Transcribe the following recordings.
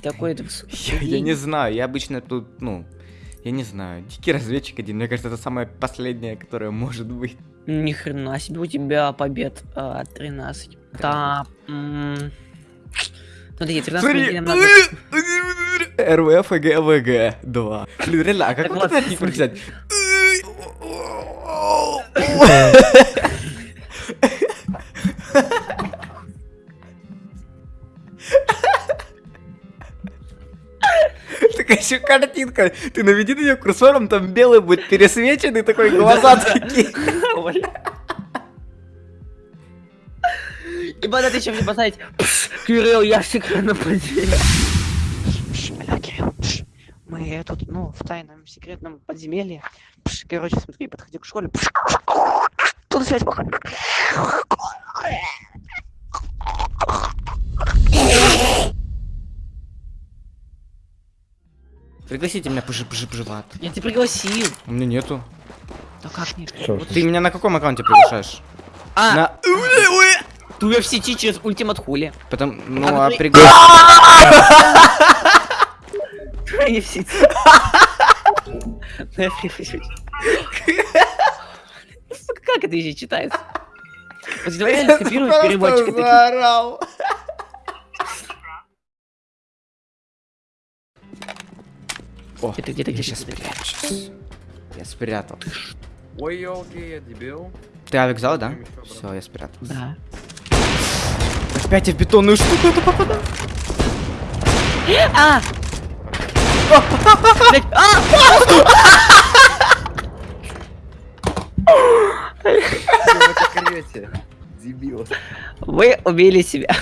такой высокий? Я, я не знаю, я обычно тут, ну, я не знаю, дикий разведчик один, мне кажется, это самое последнее, которое может быть. Ни хрена себе, у тебя побед а, 13. Да. Смотри, 13 Смотри, надо... РВФ и ГВГ 2. Блин, реально, а как вот ладно, этот никак еще картинка. Ты наведи на нее курсором, там белый будет пересвеченный, такой глаза такие. И надо еще мне поставить «Пш, Кирилл, я подземелье. Пш, Алло, Кирилл. Мы тут, ну, в тайном секретном подземелье. Короче, смотри, подходи к школе. Тут связь плохая. Пригласите меня пжи пжи пжи в ад. Я тебя пригласил. У меня нету. Да как нет? Ты меня на каком аккаунте приглашаешь? А, На... ты в сети через ультимат хули. Потом, ну, А а ты- пригла... Твои в сети. Ну, пригласил. Сука, Как это еще читается? Вот давай реально скопируем Просто переводчика. такие. заорал. О, Где-то, где-то, я где-то, сейчас спрячусь. Я спрятал. Ой, елки, я дебил. Ты авик взял, да? Все, я спрятал. Да. Опять я в бетонную штуку это попадаю. А! А! Дебил. Вы убили себя.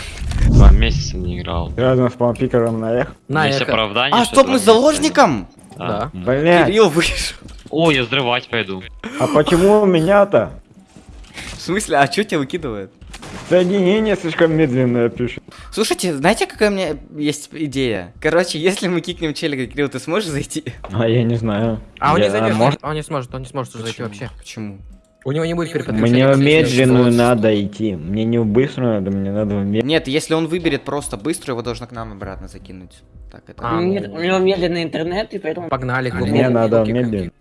Два месяца не играл. Рядом с пампикером наехал. На, Есть оправдание, А, что стоп, мы с заложником? не- Да. Блять, Кирилл вышел. О, я взрывать пойду. а почему у меня-то? В смысле, а что тебя выкидывает? Соединение слишком медленное пишет. Слушайте, знаете, какая у меня есть идея? Короче, если мы кикнем челика, Кирилл, ты сможешь зайти? А я не знаю. А он Я- не зайдет, может, он не сможет, он не сможет уже зайти вообще. Почему? У него не будет переподключения. Мне в к медленную надо идти. Мне не в быструю надо, мне надо в медленную. Нет, если он выберет просто быстро, его должно к нам обратно закинуть. Так, это... А, Нет, у него медленный интернет, и поэтому... Погнали, глубоко. Мне надо медленную.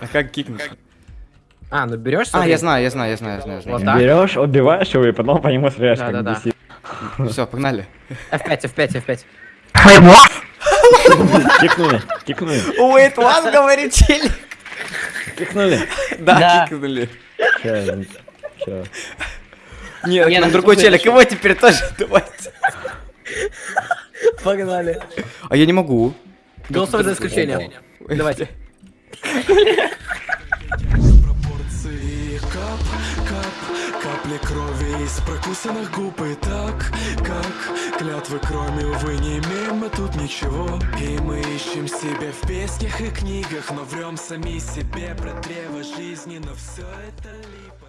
А как кикнуть? А, ну берешь, А, я знаю, я знаю, я знаю, я знаю. Вот? Берешь, убиваешь его и потом по нему стреляешь, как Да-да-да. DC. знаю. Все, погнали. F5, F5, F5. Кикнули, кикнули, Wait, one, говорит челик. Кикнули. Да, кикнули. Нет, Не, там ну, другой челик, это его теперь тоже давайте. Погнали. А я не могу. Голосовое за исключением. Давайте. капли крови из прокусанных губ И так, как клятвы кроме, увы, не имеем мы тут ничего. И мы ищем себя в песнях и книгах Но врем сами себе про древо жизни Но все это липа